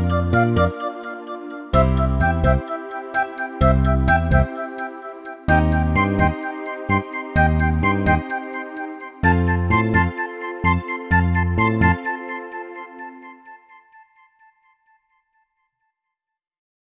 Música